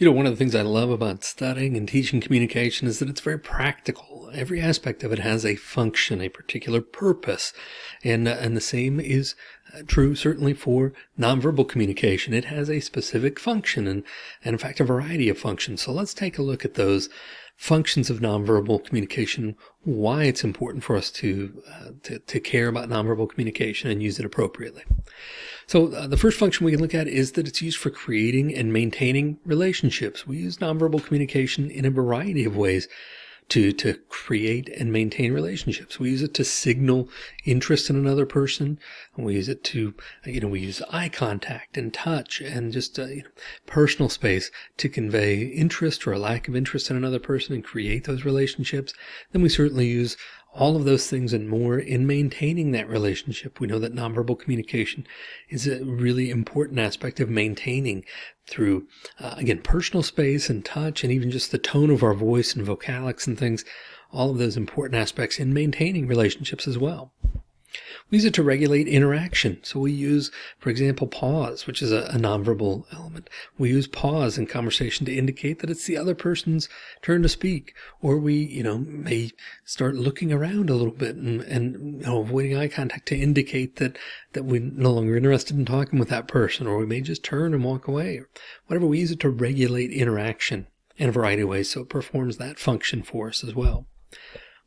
You know, one of the things I love about studying and teaching communication is that it's very practical. Every aspect of it has a function, a particular purpose. And, uh, and the same is uh, true certainly for nonverbal communication. It has a specific function and, and in fact, a variety of functions. So let's take a look at those functions of nonverbal communication, why it's important for us to, uh, to, to, care about nonverbal communication and use it appropriately. So uh, the first function we can look at is that it's used for creating and maintaining relationships. We use nonverbal communication in a variety of ways to, to create and maintain relationships. We use it to signal interest in another person. We use it to, you know, we use eye contact and touch and just uh, you know, personal space to convey interest or a lack of interest in another person and create those relationships. Then we certainly use all of those things and more in maintaining that relationship. We know that nonverbal communication is a really important aspect of maintaining through, uh, again, personal space and touch, and even just the tone of our voice and vocalics and things, all of those important aspects in maintaining relationships as well. We use it to regulate interaction. So we use, for example, pause, which is a, a, nonverbal element. We use pause in conversation to indicate that it's the other person's turn to speak. Or we, you know, may start looking around a little bit and, and you know, avoiding eye contact to indicate that, that we're no longer interested in talking with that person. Or we may just turn and walk away. or Whatever, we use it to regulate interaction in a variety of ways. So it performs that function for us as well.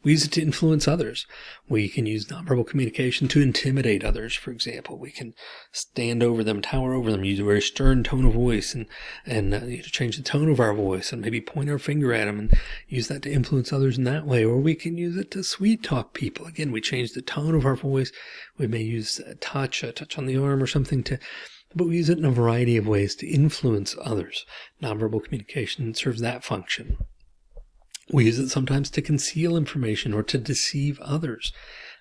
We use it to influence others. We can use nonverbal communication to intimidate others. For example, we can stand over them, tower over them, use a very stern tone of voice and, and uh, change the tone of our voice and maybe point our finger at them and use that to influence others in that way. Or we can use it to sweet talk people. Again, we change the tone of our voice. We may use a touch, a touch on the arm or something to but we use it in a variety of ways to influence others. Nonverbal communication serves that function. We use it sometimes to conceal information or to deceive others.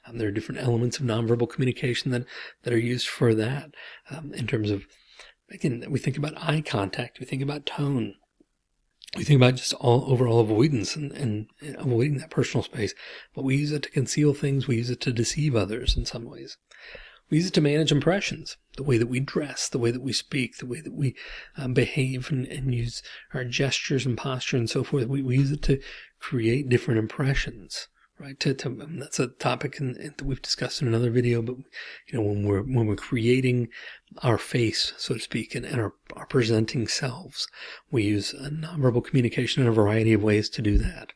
Um, there are different elements of nonverbal communication that, that are used for that um, in terms of, again, we think about eye contact, we think about tone, we think about just all overall avoidance and, and avoiding that personal space, but we use it to conceal things. We use it to deceive others in some ways. We use it to manage impressions, the way that we dress, the way that we speak, the way that we um, behave and, and, use our gestures and posture and so forth. We, we use it to create different impressions, right? To, to um, that's a topic in, in, that we've discussed in another video, but you know, when we're, when we're creating our face, so to speak, and, and our, our presenting selves, we use nonverbal communication in a variety of ways to do that.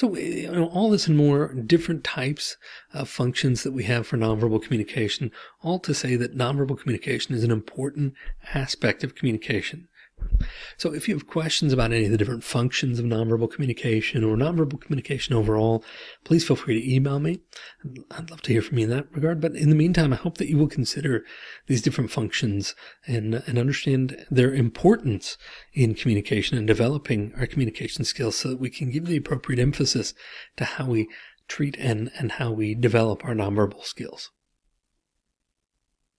So eh, you know, all this and more different types of functions that we have for nonverbal communication, all to say that nonverbal communication is an important aspect of communication. So if you have questions about any of the different functions of nonverbal communication or nonverbal communication overall, please feel free to email me. I'd love to hear from you in that regard. But in the meantime, I hope that you will consider these different functions and, and understand their importance in communication and developing our communication skills so that we can give the appropriate emphasis to how we treat and, and how we develop our nonverbal skills.